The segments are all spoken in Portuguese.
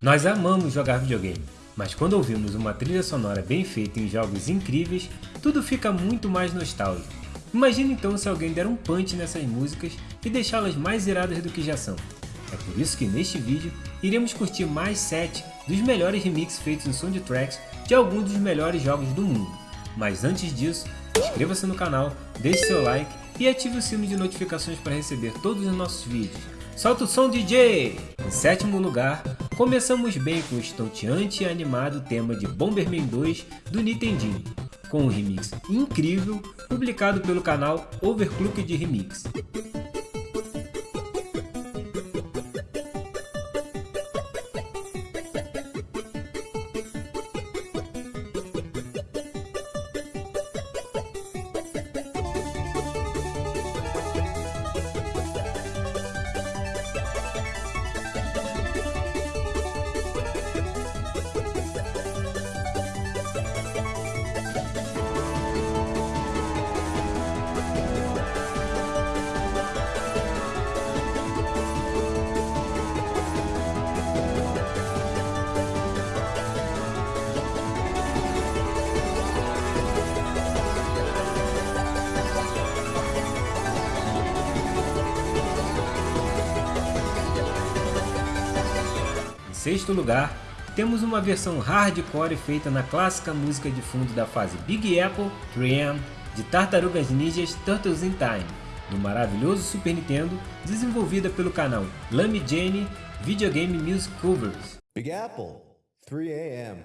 Nós amamos jogar videogame, mas quando ouvimos uma trilha sonora bem feita em jogos incríveis, tudo fica muito mais nostálgico. Imagina então se alguém der um punch nessas músicas e deixá-las mais iradas do que já são. É por isso que neste vídeo iremos curtir mais 7 dos melhores remixes feitos em soundtracks de alguns dos melhores jogos do mundo. Mas antes disso, inscreva-se no canal, deixe seu like e ative o sino de notificações para receber todos os nossos vídeos. Solta o som DJ! Em sétimo lugar, começamos bem com o estonteante e animado tema de Bomberman 2 do Nintendinho, com um remix incrível publicado pelo canal Overclocked Remix. Sexto lugar, temos uma versão hardcore feita na clássica música de fundo da fase Big Apple 3M de Tartarugas Ninjas Turtles in Time, do maravilhoso Super Nintendo, desenvolvida pelo canal Lamy Jane Videogame Music Covers. Big Apple, 3 a.m.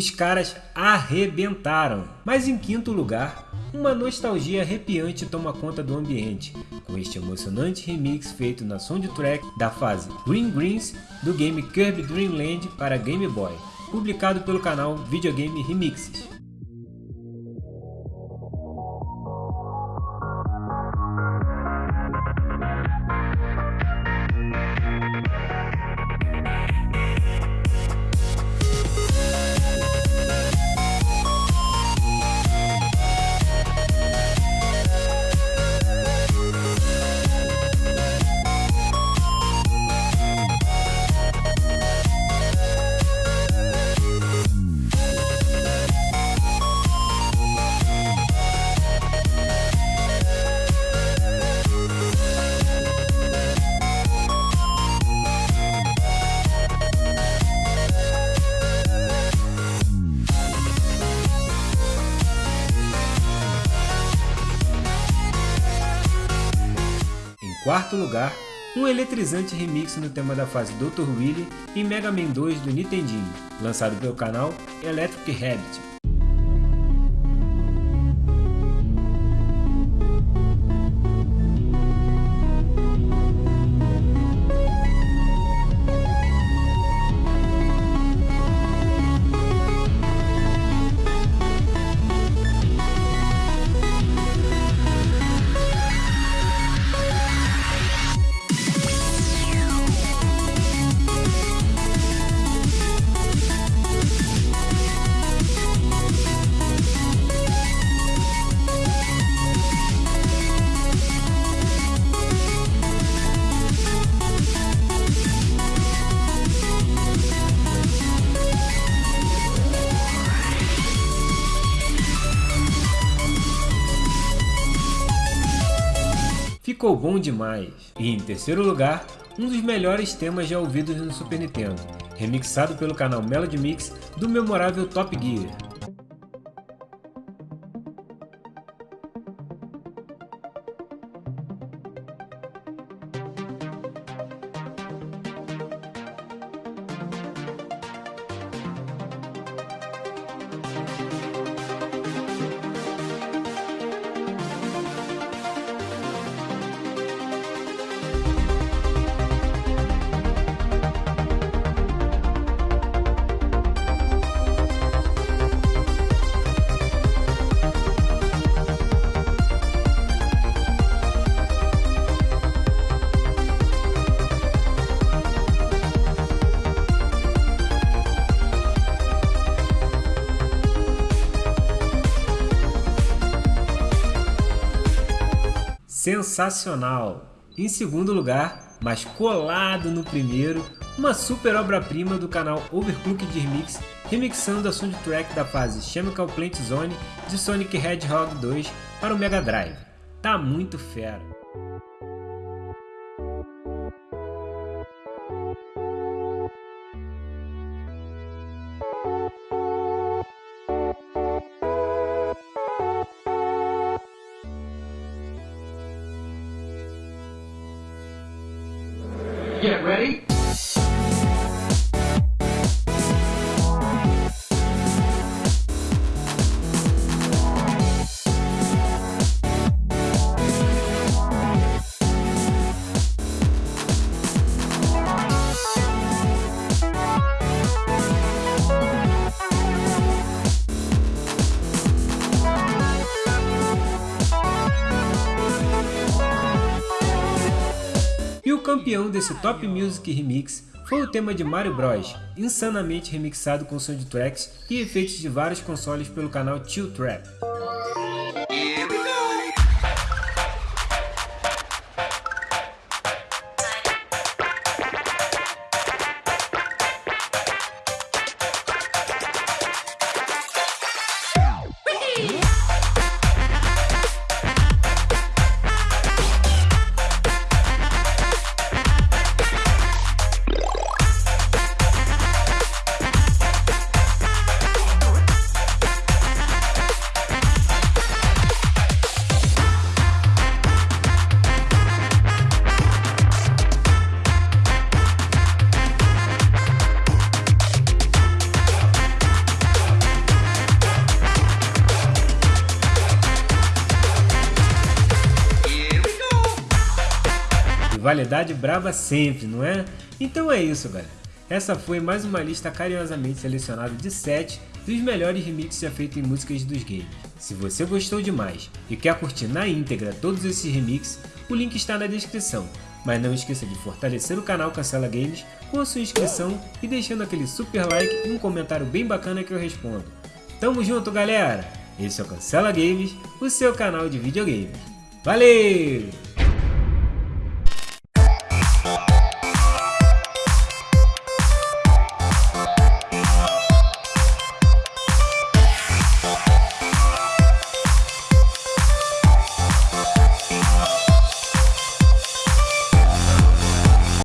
Os caras arrebentaram! Mas em quinto lugar, uma nostalgia arrepiante toma conta do ambiente, com este emocionante remix feito na soundtrack da fase Green Greens do game Kirby Dream Land para Game Boy, publicado pelo canal Videogame Remixes. Quarto lugar, um eletrizante remix no tema da fase Dr. Willy em Mega Man 2 do Nintendinho, lançado pelo canal Electric Rabbit. Ficou bom demais! E em terceiro lugar, um dos melhores temas já ouvidos no Super Nintendo, remixado pelo canal Melody Mix do memorável Top Gear. Sensacional. Em segundo lugar, mas colado no primeiro, uma super obra-prima do canal Overclocked Remix, remixando a soundtrack da fase Chemical Plant Zone de Sonic Hedgehog 2 para o Mega Drive. Tá muito fera. Get ready. Campeão desse Top Music Remix foi o tema de Mario Bros, insanamente remixado com soundtracks e efeitos de vários consoles pelo canal Chill Trap. Rivalidade braba sempre, não é? Então é isso, galera. Essa foi mais uma lista carinhosamente selecionada de 7 dos melhores remixes já feitos em músicas dos games. Se você gostou demais e quer curtir na íntegra todos esses remixes, o link está na descrição. Mas não esqueça de fortalecer o canal Cancela Games com a sua inscrição e deixando aquele super like e um comentário bem bacana que eu respondo. Tamo junto, galera! Esse é o Cancela Games, o seu canal de videogames. Valeu!